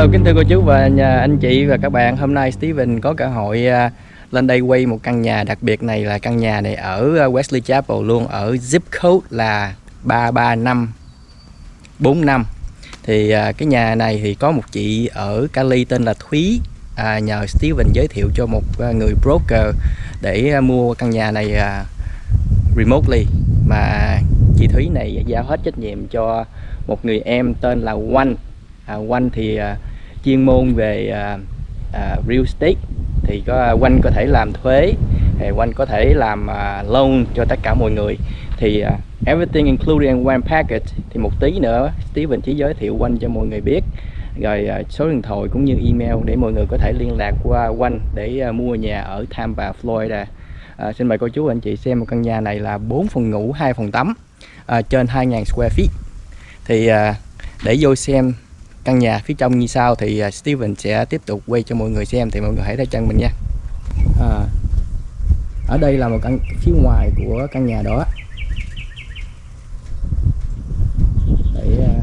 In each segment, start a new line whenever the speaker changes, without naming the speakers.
Hello kính thưa cô chú và nhà anh chị và các bạn. Hôm nay Steven có cơ hội à, lên đây quay một căn nhà đặc biệt này là căn nhà này ở à, Wesley Chapel luôn Ở zip code là 33545 Thì à, cái nhà này thì có một chị ở Cali tên là Thúy. À, Nhờ Steven giới thiệu cho một người broker để mua căn nhà này remotely. Mà chị Thúy này giao hết trách nhiệm cho một người em tên là Oanh à, Oanh thì à, chuyên môn về uh, uh, real estate. Thì có à, Oanh có thể làm thuế thì quanh có thể làm uh, loan cho tất cả mọi người. Thì uh, everything included in one package. Thì một tí nữa Steven chỉ giới thiệu quanh cho mọi người biết. Rồi uh, số điện thoại cũng như email để mọi người có thể liên lạc qua quanh để uh, mua nhà ở Tampa, Florida. À, xin mời cô chú anh chị xem một căn nhà này là 4 phòng ngủ 2 phòng tắm à, trên 2.000 square feet. Thì à, để vô xem căn nhà phía trong như sau thì à, Steven sẽ tiếp tục quay cho mọi người xem thì mọi người hãy theo chân mình nha. À, ở đây là một căn phía ngoài của căn nhà đó. Để à,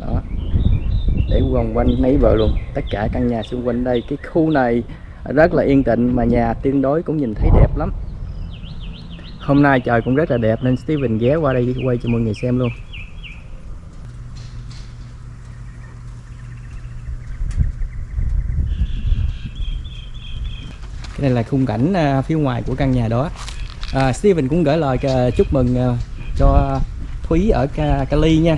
đó. Để vòng quanh mấy vợ luôn. Tất cả căn nhà xung quanh đây. Cái khu này rất là yên tĩnh mà nhà tương đối cũng nhìn thấy đẹp lắm. Hôm nay trời cũng rất là đẹp nên Steven ghé qua đây quay cho mọi người xem luôn. Đây là khung cảnh à, phía ngoài của căn nhà đó. À, Steven cũng gửi lời à, chúc mừng à, cho Thúy ở Cali nha.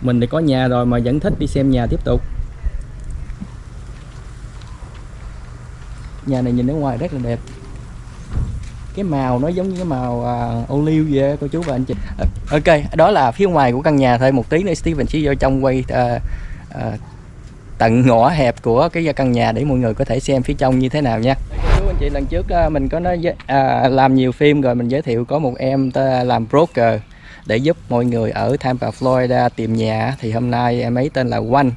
Mình thì có nhà rồi mà vẫn thích đi xem nhà tiếp tục. Nhà này nhìn ở ngoài rất là đẹp cái màu nó giống như cái màu uh, ô liu vậy cô chú và anh chị. Ok đó là phía ngoài của căn nhà thôi một tí nữa Steven sẽ vô trong quay uh, uh, tận ngõ hẹp của cái căn nhà để mọi người có thể xem phía trong như thế nào nha. Cô chú anh chị lần trước à, mình có nói à, làm nhiều phim rồi mình giới thiệu có một em làm broker để giúp mọi người ở Tampa, Florida tìm nhà thì hôm nay em ấy tên là One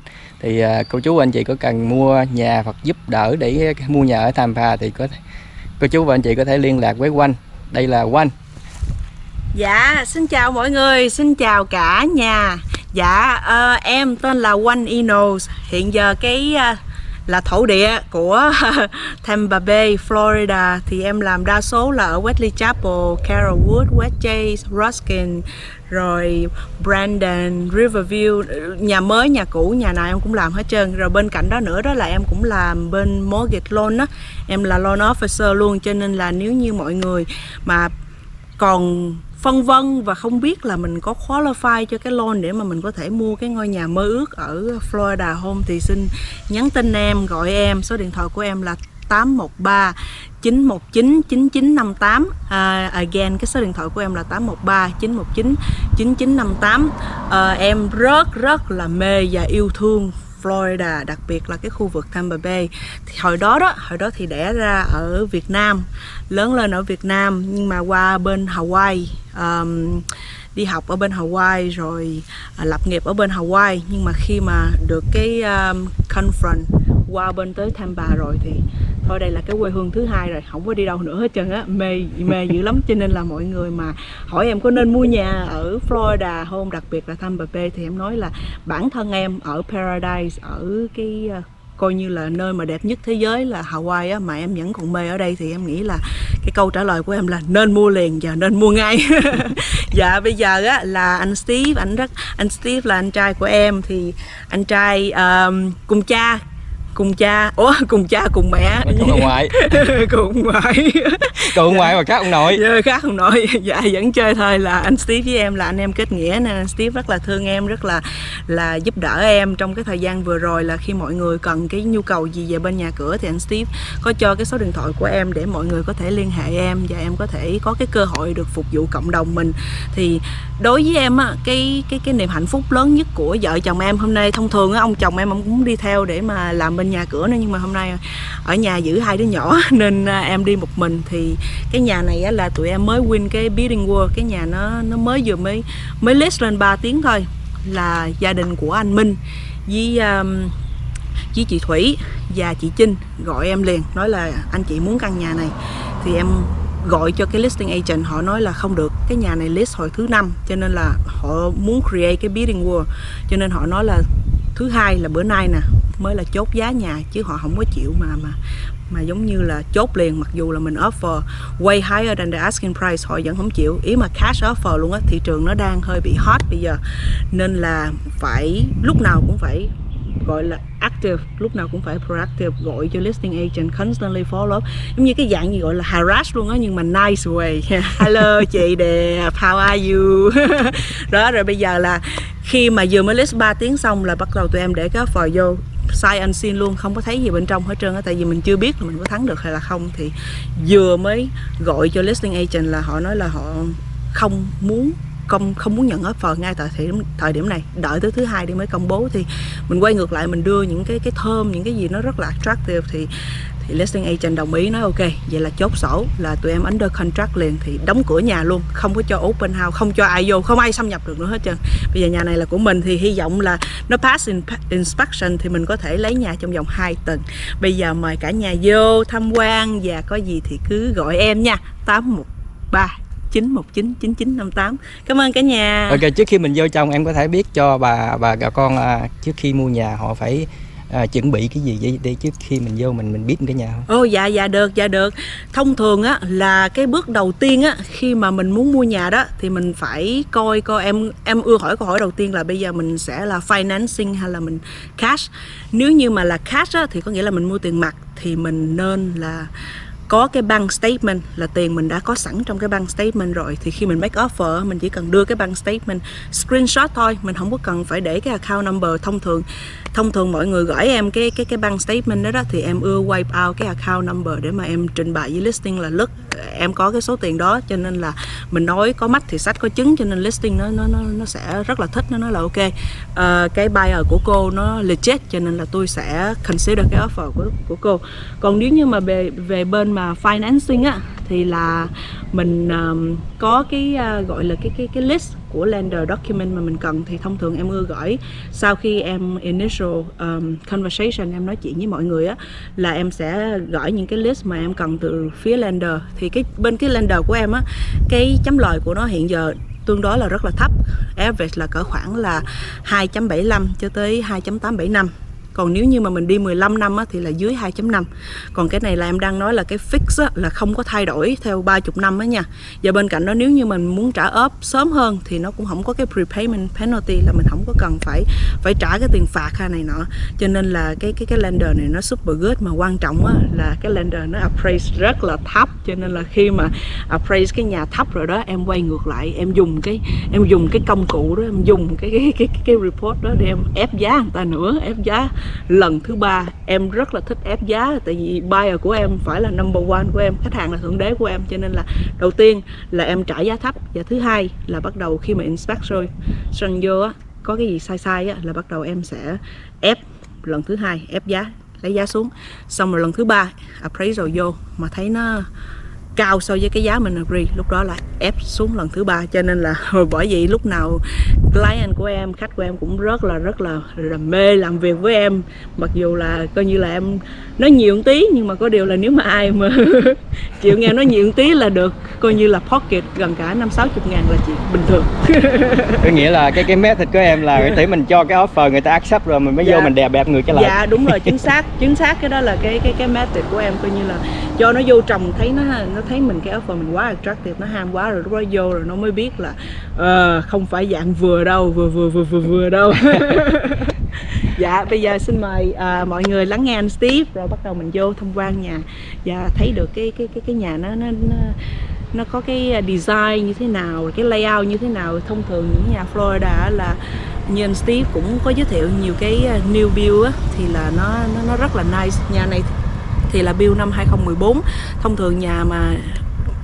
thì à, cô chú anh chị có cần mua nhà hoặc giúp đỡ để mua nhà ở Tampa thì có cô chú và anh chị có thể liên lạc với Quanh. Đây là Quanh.
Dạ, xin chào mọi người, xin chào cả nhà. Dạ, uh, em tên là quanh Inos. Hiện giờ cái uh, là thổ địa của Tampa Bay, Florida. Thì em làm đa số là ở Wesley Chapel, Carrollwood, West Chase, Ruskin rồi Brandon, Riverview, nhà mới, nhà cũ, nhà nào em cũng làm hết trơn. Rồi bên cạnh đó nữa đó là em cũng làm bên mortgage loan á, em là loan officer luôn cho nên là nếu như mọi người mà còn phân vân và không biết là mình có qualify cho cái loan để mà mình có thể mua cái ngôi nhà mơ ước ở Florida Home thì xin nhắn tin em, gọi em, số điện thoại của em là 813 919 9958 uh, Again cái số điện thoại của em là 813 919 9958 uh, Em rất rất là mê và yêu thương Florida đặc biệt là cái khu vực Tampa Bay. Thì hồi đó đó hồi đó thì đẻ ra ở Việt Nam lớn lên ở Việt Nam nhưng mà qua bên Hawaii um, đi học ở bên Hawaii rồi à, lập nghiệp ở bên Hawaii. Nhưng mà khi mà được cái um, confront qua bên tới Tampa rồi thì thôi đây là cái quê hương thứ hai rồi không có đi đâu nữa hết trơn á. Mê mê dữ lắm. Cho nên là mọi người mà hỏi em có nên mua nhà ở Florida không đặc biệt là Tampa Bay thì em nói là bản thân em ở Paradise ở cái ờ, coi như là nơi mà đẹp nhất thế giới là Hawaii á mà em vẫn còn mê ở đây thì em nghĩ là cái câu trả lời của em là nên mua liền và nên mua ngay. Dạ bây giờ á là anh Steve anh rất anh Steve là anh trai của em thì anh trai um, cùng cha cùng cha. Ủa cùng cha cùng mẹ.
Cùng ông ngoại.
Cùng ngoại.
Cùng ông ngoại mà khác ông nội
dạ, khác ông nội dạ vẫn chơi thôi. Là anh Steve với em là anh em kết nghĩa nên anh Steve rất là thương em rất là là giúp đỡ em trong cái thời gian vừa rồi. Là khi mọi người cần cái nhu cầu gì về bên nhà cửa thì anh Steve có cho cái số điện thoại của em để mọi người có thể liên hệ em và em có thể có cái cơ hội được phục vụ cộng đồng mình. Thì đối với em á cái cái cái niềm hạnh phúc lớn nhất của vợ chồng em hôm nay thông thường á ông chồng em ông cũng đi theo để mà làm bên nhà cửa nữa nhưng mà hôm nay ở nhà giữ hai đứa nhỏ nên à, em đi một mình. Thì cái nhà này là tụi em mới win cái bidding war cái nhà nó nó mới vừa mới mới list lên 3 tiếng thôi là gia đình của anh Minh với um, với chị Thủy và chị Trinh gọi em liền nói là anh chị muốn căn nhà này. Thì em gọi cho cái listing agent họ nói là không được cái nhà này list hồi thứ năm cho nên là họ muốn create cái bidding war cho nên họ nói là thứ hai là bữa nay nè, mới là chốt giá nhà chứ họ không có chịu mà mà mà giống như là chốt liền, mặc dù là mình offer way higher than the asking price, họ vẫn không chịu. Ý mà cash offer luôn á, thị trường nó đang hơi bị hot bây giờ. Nên là phải, lúc nào cũng phải gọi là active, lúc nào cũng phải proactive, gọi cho listing agent constantly follow up. Giống như cái dạng gì gọi là harass luôn á, nhưng mà nice way. Hello, chị đẹp, how are you? Đó, rồi bây giờ là khi mà vừa mới list 3 tiếng xong là bắt đầu tụi em để cái offer vô. Sai anh xin luôn, không có thấy gì bên trong hết trơn á, tại vì mình chưa biết là mình có thắng được hay là không. Thì vừa mới gọi cho listing agent là họ nói là họ không muốn không không muốn nhận offer ngay tại thời điểm thời điểm này. Đợi tới thứ hai đi mới công bố. Thì mình quay ngược lại, mình đưa những cái cái thơm những cái gì nó rất là attractive. Thì thì listing agent đồng ý nói ok vậy là chốt sổ là tụi em under contract liền thì đóng cửa nhà luôn không có cho open house không cho ai vô không ai xâm nhập được nữa hết trơn. Bây giờ nhà này là của mình thì hy vọng là nó pass in, inspection thì mình có thể lấy nhà trong vòng 2 tuần. Bây giờ mời cả nhà vô tham quan và có gì thì cứ gọi em nha. 813 9199958 Cảm ơn cả nhà.
Ok trước khi mình vô trong em có thể biết cho bà bà con à, trước khi mua nhà họ phải à, chuẩn bị cái gì vậy? Để trước khi mình vô mình mình biết cái nhà không?
Ồ dạ dạ được dạ được. Thông thường á là cái bước đầu tiên á khi mà mình muốn mua nhà đó thì mình phải coi coi em em ưa hỏi câu hỏi đầu tiên là bây giờ mình sẽ là financing hay là mình cash? Nếu như mà là cash á thì có nghĩa là mình mua tiền mặt thì mình nên là có cái bank statement là tiền mình đã có sẵn trong cái bank statement rồi. Thì khi mình make offer mình chỉ cần đưa cái bank statement screenshot thôi mình không có cần phải để cái account number. Thông thường thông thường mọi người gửi em cái cái cái bank statement đó, đó thì em ưa wipe out cái account number để mà em trình bày với listing là look em có cái số tiền đó cho nên là mình nói có mắt thì sách có chứng cho nên listing nó nó nó nó sẽ rất là thích nó nói là ok. Uh, cái buyer của cô nó legit cho nên là tôi sẽ consider cái offer của của cô. Còn nếu như mà về về bên mà financing á thì là mình um, có cái uh, gọi là cái cái cái list của lender document mà mình cần thì thông thường em ưa gửi. Sau khi em initial um, conversation em nói chuyện với mọi người á là em sẽ gửi những cái list mà em cần từ phía lender. Thì cái bên cái lender của em á cái chấm lời của nó hiện giờ tương đối là rất là thấp. Average là cỡ khoảng là 2.75 cho tới 2.875 còn nếu như mà mình đi 15 năm á, thì là dưới 2.5 còn cái này là em đang nói là cái fix á, là không có thay đổi theo 30 năm á nha. Và bên cạnh đó nếu như mình muốn trả ốp sớm hơn thì nó cũng không có cái prepayment penalty là mình không có cần phải phải trả cái tiền phạt hay này nọ. Cho nên là cái cái cái lender này nó super good mà quan trọng á, là cái lender nó appraise rất là thấp. Cho nên là khi mà appraise cái nhà thấp rồi đó em quay ngược lại em dùng cái em dùng cái công cụ đó em dùng cái cái cái, cái report đó để em ép giá người ta nữa ép giá lần thứ ba, em rất là thích ép giá, tại vì buyer của em phải là number one của em, khách hàng là thượng đế của em, cho nên là đầu tiên là em trả giá thấp. Và thứ hai là bắt đầu khi mà inspect rồi, sân vô á, có cái gì sai sai á, là bắt đầu em sẽ ép. Lần thứ hai, ép giá, lấy giá xuống. Xong rồi lần thứ ba, appraisal vô, mà thấy nó cao so với cái giá mình agree lúc đó là ép xuống lần thứ ba cho nên là bởi vậy lúc nào client của em khách của em cũng rất là rất là, là mê làm việc với em. Mặc dù là coi như là em nói nhiều một tí nhưng mà có điều là nếu mà ai mà chịu nghe nói nhiều một tí là được. Coi như là pocket gần cả năm sáu chục ngàn là chuyện bình thường.
Có nghĩa là cái cái method của em là tỷ mình cho cái offer người ta accept rồi mình mới dạ. vô mình đè bẹp người cái lại.
Dạ đúng rồi chính xác chính xác. Cái đó là cái cái cái method của em coi như là cho nó vô trồng thấy nó nó thấy mình cái offer mình quá attractive nó ham quá rồi lúc đó vô rồi nó mới biết là uh, không phải dạng vừa đâu vừa vừa vừa vừa vừa đâu. Dạ bây giờ xin mời uh, mọi người lắng nghe anh Steve rồi bắt đầu mình vô tham quan nhà. Và thấy được cái cái cái cái nhà nó nó, nó nó có cái design như thế nào cái layout như thế nào. Thông thường những nhà Florida là như anh Steve cũng có giới thiệu nhiều cái ờ, new build á, thì là nó, nó nó rất là nice. Nhà này thì là build năm 2014 thông thường nhà mà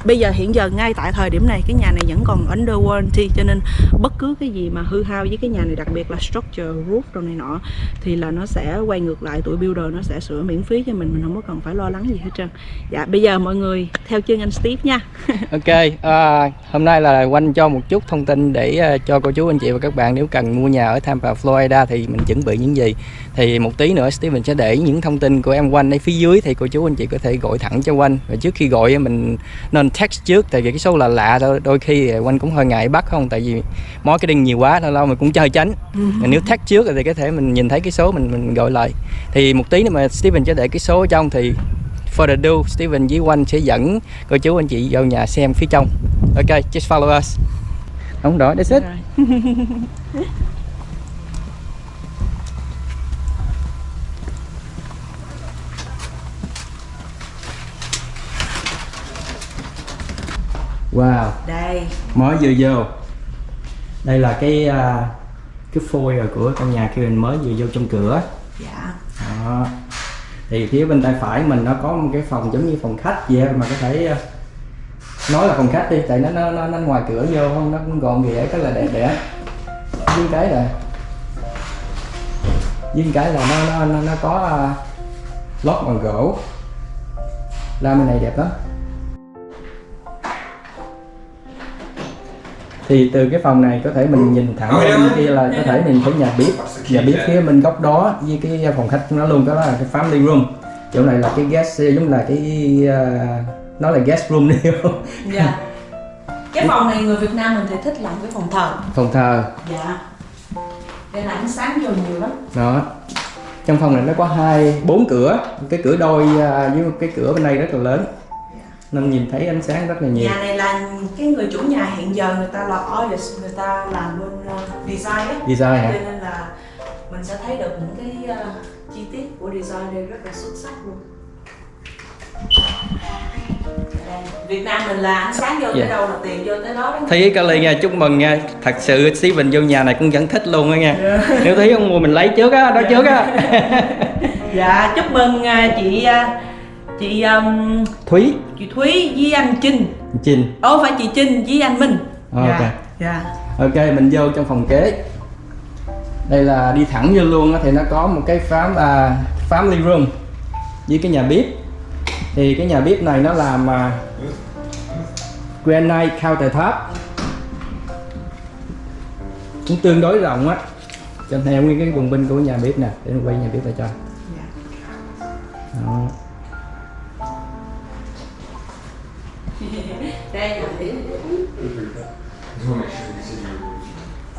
bây giờ hiện giờ ngay tại thời điểm này cái nhà này vẫn còn under warranty cho nên bất cứ cái gì mà hư hao với cái nhà này đặc biệt là structure roof đồ này nọ thì là nó sẽ quay ngược lại tụi builder nó sẽ sửa miễn phí cho mình mình không có cần phải lo lắng gì hết trơn. Dạ bây giờ mọi người theo chân anh Steve nha.
Ok à, hôm nay là quanh cho một chút thông tin để uh, cho cô chú anh chị và các bạn nếu cần mua nhà ở Tampa Florida thì mình chuẩn bị những gì thì một tí nữa Steven sẽ để những thông tin của em quanh ở phía dưới thì cô chú anh chị có thể gọi thẳng cho quanh và trước khi gọi mình nên text trước tại vì cái số là lạ thôi. Đôi khi quanh cũng hơi ngại bắt không? Tại vì marketing nhiều quá lâu lâu mình cũng chơi tránh Mà nếu text trước thì có thể mình nhìn thấy cái số mình mình gọi lại. Thì một tí nữa mà Steven sẽ để cái số ở trong thì for the do Steven với quanh sẽ dẫn cô chú anh chị vào nhà xem phía trong. Ok just follow us. Không đó that's it wow.
Đây.
Mới vừa vô. Đây là cái à, cái phôi rồi của căn nhà khi mình mới vừa vô trong cửa.
Dạ.
Đó. Thì phía bên tay phải mình nó có một cái phòng giống như phòng khách vậy mà có thể à, nói là phòng khách đi tại nó nó nó, nó ngoài cửa vô không nó cũng gọn ghẽ rất là đẹp đẽ. Với cái là với cái là nó nó nó, nó có uh, lót bằng gỗ. Lam bên này đẹp lắm thì từ cái phòng này có thể mình nhìn thẳng bên kia là có thể nhìn thấy nhà bếp. Nhà bếp phía bên góc đó với cái phòng khách nó luôn đó là cái family room. Chỗ này là cái guest giống là cái uh, nó là guest room đi. Không
dạ. Cái phòng này người Việt Nam mình thì thích làm cái phòng thờ.
Phòng thờ.
Dạ. Đây là ánh sáng vô nhiều lắm.
Đó. Trong phòng này nó có hai bốn cửa. Cái cửa đôi à, với một cái cửa bên đây rất là lớn nên nhìn thấy ánh sáng rất là nhiều.
Nhà này là cái người chủ nhà hiện giờ người ta là artist người ta làm bên uh, design
design hả?
Cho nên là mình sẽ thấy được những cái uh, chi tiết của design đây rất là xuất sắc luôn. Việt Nam mình là ánh sáng vô tới
Dạ.
đâu là tiền vô tới đó đó
thấy Kali nha chúc mừng nha. Thật sự Steven vô nhà này cũng vẫn thích luôn á nha. Nếu thấy ông mua mình lấy trước á đó trước á.
Dạ chúc mừng uh, chị chị um,
Thúy.
chị Thúy với anh Trinh
Trình
Ồ phải chị Trinh với anh Minh.
Ok.
dạ dạ.
Ok mình vô trong phòng kế. Đây là đi thẳng vô luôn á thì nó có một cái phám à, family room với cái nhà bếp. Thì cái nhà bếp này nó làm à, granite countertop. Cũng tương đối rộng á. Cho theo nguyên cái quần binh của nhà bếp nè để mình quay nhà bếp lại cho.
Dạ.
Đó.
Đây là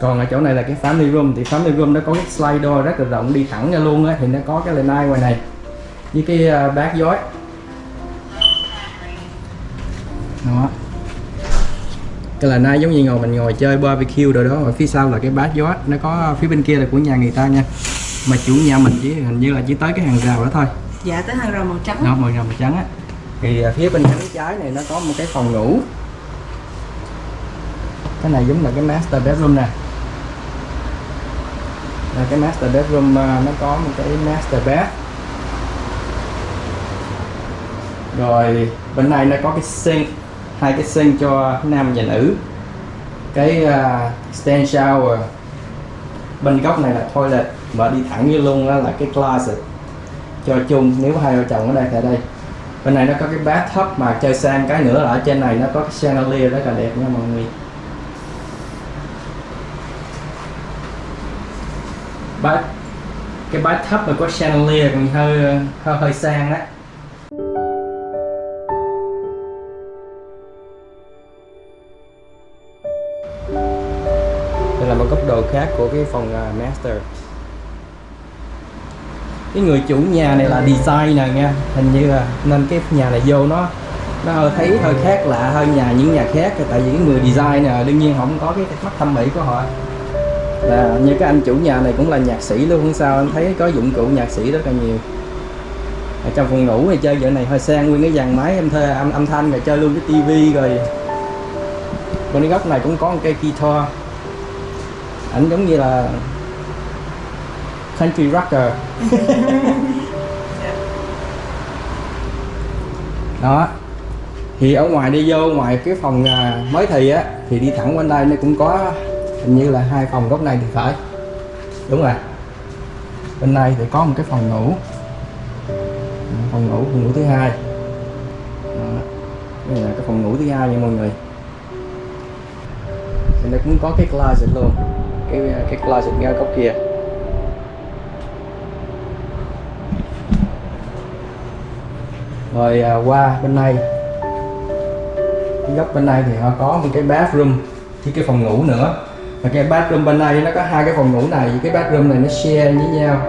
còn ở chỗ này là cái family room thì family room nó có cái slide door rất là rộng đi thẳng ra luôn á thì nó có cái lanai ngoài này với cái uh, bát giói đó. Cái lanai giống như ngồi mình ngồi chơi barbecue rồi đó ở phía sau là cái bát giói nó có phía bên kia là của nhà người ta nha. Mà chủ nhà mình chỉ hình như là chỉ tới cái hàng rào đó thôi.
Dạ tới hàng rào màu trắng.
Nó màu hồng trắng á thì à, phía bên cánh trái này nó có một cái phòng ngủ. Cái này giống là cái master bedroom nè. Là cái master bedroom à, nó có một cái master bed. Rồi bên này nó có cái sink hai cái sink cho nam và nữ. Cái uh, stand shower. Bên góc này là toilet và đi thẳng như luôn đó là cái closet. Cho chung nếu hai vợ chồng ở đây tại đây bên này nó có cái bathtub mà chơi sang cái nữa là ở trên này nó có cái chandelier rất là đẹp nha mọi người. Bát cái bathtub mà có chandelier còn hơi hơi hơi sang đó đây là một góc độ khác của cái phòng à, master cái người chủ nhà này là designer nha hình như là nên cái nhà này vô nó nó hơi thấy hơi khác lạ hơn nhà những nhà khác tại vì cái người design đương nhiên không có cái mắt thẩm mỹ của họ. Là như cái anh chủ nhà này cũng là nhạc sĩ luôn không sao anh thấy có dụng cụ nhạc sĩ rất là nhiều. Ở trong phòng ngủ thì chơi giờ này hơi sang nguyên cái dàn máy em thuê âm, âm thanh rồi chơi luôn cái tivi rồi. Bên cái góc này cũng có một cây guitar. Ảnh giống như là country rocker. Đó. Thì ở ngoài đi vô ngoài cái phòng à, mới thì á thì đi thẳng bên đây nó cũng có hình như là hai phòng góc này thì phải. Đúng rồi. Bên đây thì có một cái phòng ngủ. Phòng ngủ phòng ngủ thứ hai. Đó. đây là cái phòng ngủ thứ hai nha mọi người. Thì nó cũng có cái closet luôn. Cái cái closet ngay góc kia rồi à, qua bên này. Cái góc bên này thì họ có một cái bathroom với cái phòng ngủ nữa. Và cái bathroom bên này nó có hai cái phòng ngủ này. Cái bathroom này nó share với nhau.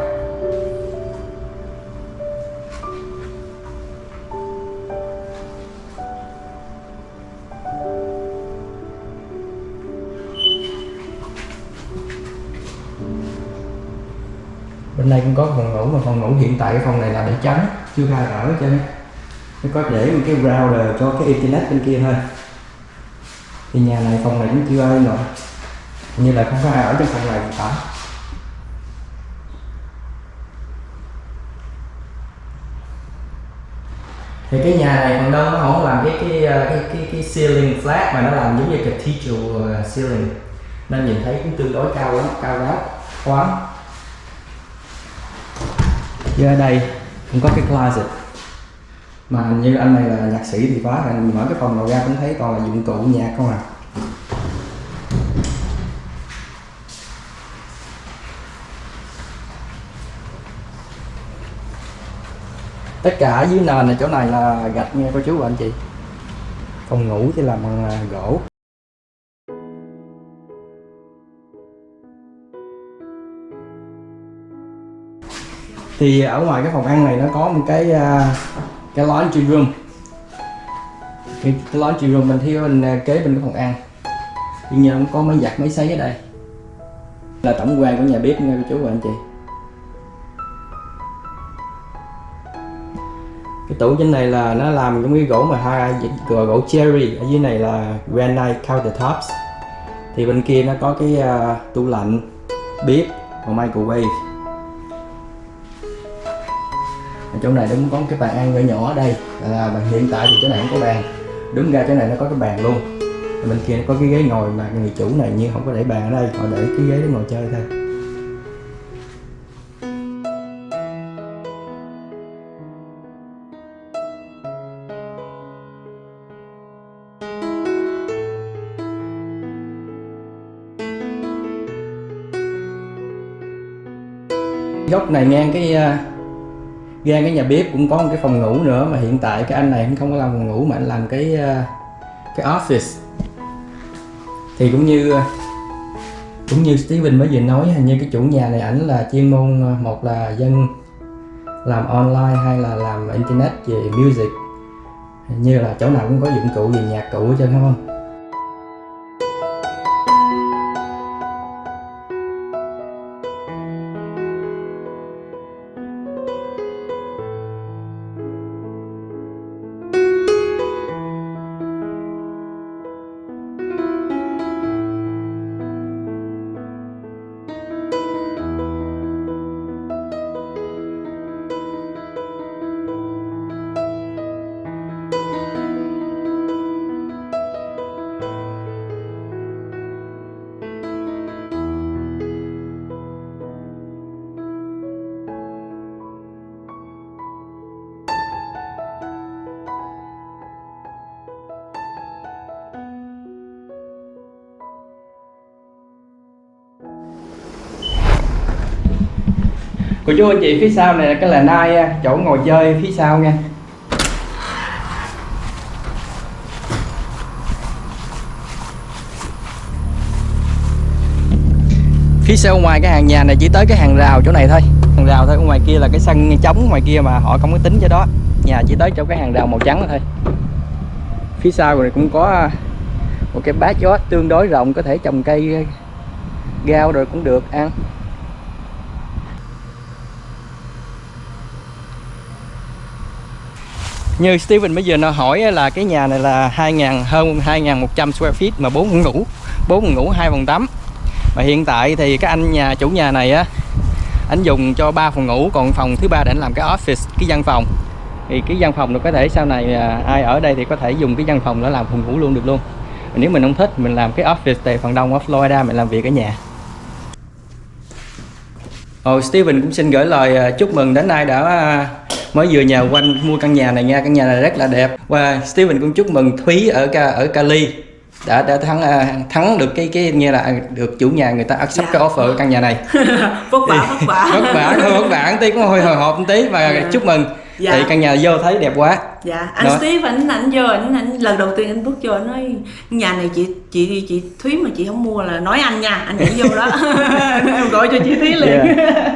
Bên đây cũng có phòng ngủ mà phòng ngủ hiện tại cái phòng này là để trắng chưa ai ở cho nên nó có để một cái router cho cái internet bên kia thôi. Thì nhà này phòng này cũng chưa ai nữa như là không có ai ở trong phòng này cả thì cái nhà này phần đông nó không làm cái cái ờ, cái cái, cái ceiling flat mà nó làm giống như cathedral ờ, ceiling. Nên nhìn thấy cũng tương đối cao lắm cao ráo khoáng giờ đây cũng có cái closet mà như anh này là nhạc sĩ thì phải là mở cái phòng nào ra cũng thấy toàn là dụng cụ nhạc không à. Tất cả dưới nền này, chỗ này là gạch nha, cô chú và anh chị. Phòng ngủ thì làm bằng à, gỗ. Thì ở ngoài cái phòng ăn này nó có một cái à, cái cái laundry room cái, cái laundry room mình theo mình à, kế bên cái phòng ăn. Nhưng nhà cũng có máy giặt máy sấy ở đây. Là tổng quan của nhà bếp nha cô chú và anh chị. Cái tủ trên này là nó làm giống cái gỗ mà hai gỗ, gỗ cherry. Ở dưới này là granite countertops. Thì bên kia nó có cái uh, tủ lạnh bếp và microwave. Chỗ này đúng có cái bàn ăn nhỏ nhỏ ở đây. Là bàn hiện tại thì chỗ này không có bàn. Đúng ra chỗ này nó có cái bàn luôn. Bên kia nó có cái ghế ngồi mà người chủ này như không có để bàn ở đây. Họ để cái ghế để ngồi chơi thôi. Góc này ngang cái à, ra cái nhà bếp cũng có một cái phòng ngủ nữa mà hiện tại cái anh này không có làm phòng ngủ mà anh làm cái ờ, cái office. Thì cũng như ờ, cũng như Steven mới vừa nói, hình như cái chủ nhà này ảnh là chuyên môn ờ, một là dân làm online hay là làm internet về music. Như là chỗ nào cũng có dụng cụ về nhạc cụ hết trơn không? Cô chú anh chị phía sau này là cái là nai chỗ ngồi chơi phía sau nha. Phía sau ngoài cái hàng nhà này chỉ tới cái hàng rào chỗ này thôi. Hàng rào thôi, ngoài kia là cái sân trống, ngoài kia mà họ không có tính cho đó. Nhà chỉ tới chỗ cái hàng rào màu trắng thôi. Phía sau này cũng có à, một cái bát gió tương đối rộng, có thể trồng cây à, gao rồi cũng được, ăn. Như Steven bây giờ nó hỏi là cái nhà này là 2.000 hơn 2.100 square feet mà bốn phòng ngủ bốn phòng ngủ hai phòng tắm. Và hiện tại thì cái anh nhà chủ nhà này á anh dùng cho ba phòng ngủ còn phòng thứ ba để anh làm cái office cái văn phòng. Thì cái văn phòng nó có thể sau này à, ai ở đây thì có thể dùng cái văn phòng để làm phòng ngủ luôn được luôn. Nếu mình không thích mình làm cái office tại phần đông ở Florida mình làm việc ở nhà. Ồ, Steven cũng xin gửi lời à, chúc mừng đến ai đã à, mới vừa nhờ quanh mua căn nhà này nha căn nhà này rất là đẹp và Steven cũng chúc mừng Thúy ở ở Cali đã đã thắng uh, thắng được cái cái như là được chủ nhà người ta accept dạ. cái offer căn nhà này
vất vả vất vả
vất vả thôi vất vả tí cũng hơi hồi hộp một tí và dạ. chúc mừng
Dạ.
thì căn nhà vô thấy đẹp quá
dạ anh
Đó.
Steve ảnh ảnh vô ảnh ảnh lần đầu tiên anh bước vô anh nói nhà này chị chị chị Thúy mà chị không mua là nói anh nha anh nhảy vô đó em gọi cho chị Thúy liền
Yeah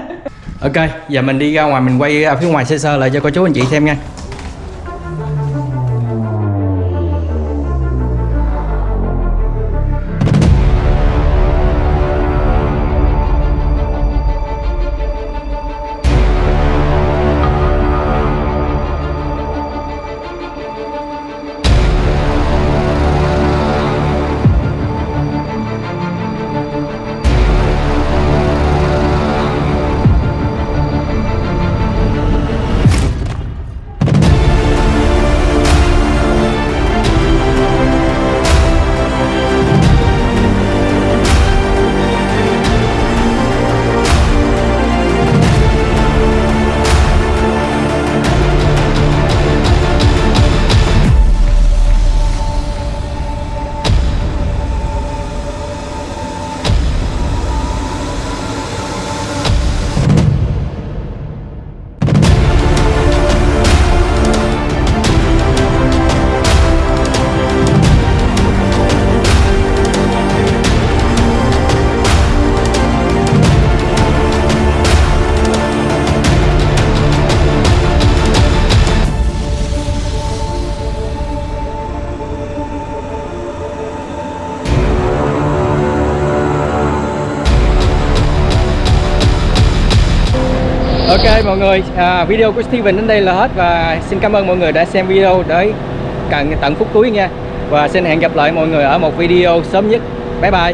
ok, giờ mình đi ra ngoài, mình quay ở phía ngoài sơ sơ lại cho cô chú anh chị xem nha. Ok mọi người, à, video của Steven đến đây là hết và xin cảm ơn mọi người đã xem video tới tận phút cuối nha. Và xin hẹn gặp lại mọi người ở một video sớm nhất. Bye bye.